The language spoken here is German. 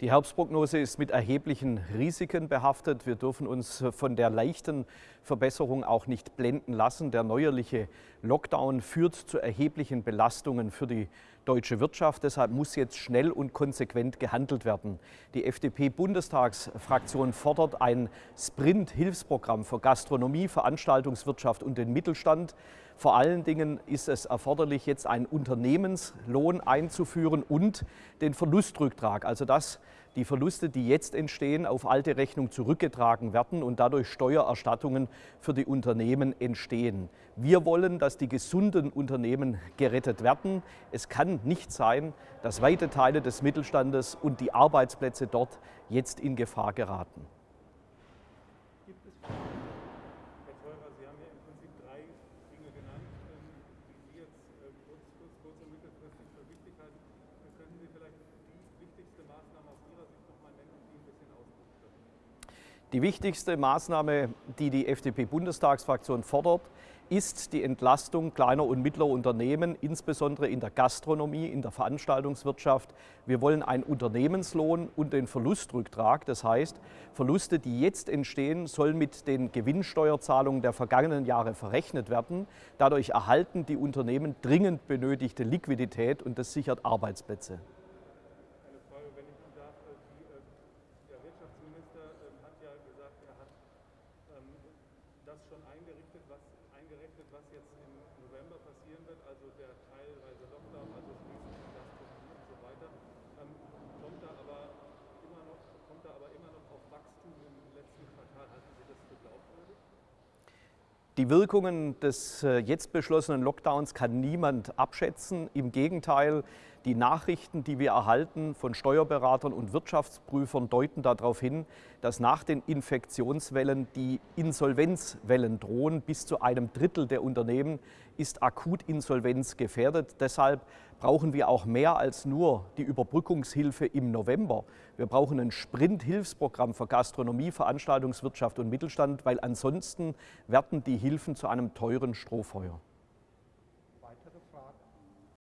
Die Herbstprognose ist mit erheblichen Risiken behaftet. Wir dürfen uns von der leichten Verbesserung auch nicht blenden lassen. Der neuerliche Lockdown führt zu erheblichen Belastungen für die deutsche Wirtschaft. Deshalb muss jetzt schnell und konsequent gehandelt werden. Die FDP-Bundestagsfraktion fordert ein Sprint-Hilfsprogramm für Gastronomie, Veranstaltungswirtschaft und den Mittelstand. Vor allen Dingen ist es erforderlich, jetzt einen Unternehmenslohn einzuführen und den Verlustrücktrag, also dass die Verluste, die jetzt entstehen, auf alte Rechnung zurückgetragen werden und dadurch Steuererstattungen für die Unternehmen entstehen. Wir wollen, dass die gesunden Unternehmen gerettet werden. Es kann nicht sein, dass weite Teile des Mittelstandes und die Arbeitsplätze dort jetzt in Gefahr geraten. Die wichtigste Maßnahme, die die FDP-Bundestagsfraktion fordert, ist die Entlastung kleiner und mittlerer Unternehmen, insbesondere in der Gastronomie, in der Veranstaltungswirtschaft. Wir wollen einen Unternehmenslohn und den Verlustrücktrag. Das heißt, Verluste, die jetzt entstehen, sollen mit den Gewinnsteuerzahlungen der vergangenen Jahre verrechnet werden. Dadurch erhalten die Unternehmen dringend benötigte Liquidität und das sichert Arbeitsplätze. Das schon eingerichtet, was, eingerechnet, was jetzt im November passieren wird, also der teilweise Die Wirkungen des äh, jetzt beschlossenen Lockdowns kann niemand abschätzen. Im Gegenteil, die Nachrichten, die wir erhalten von Steuerberatern und Wirtschaftsprüfern, deuten darauf hin, dass nach den Infektionswellen die Insolvenzwellen drohen. Bis zu einem Drittel der Unternehmen ist akut Insolvenz gefährdet. Deshalb brauchen wir auch mehr als nur die Überbrückungshilfe im November. Wir brauchen ein Sprint-Hilfsprogramm für Gastronomie, Veranstaltungswirtschaft und Mittelstand, weil ansonsten werden die Hilfen zu einem teuren Strohfeuer.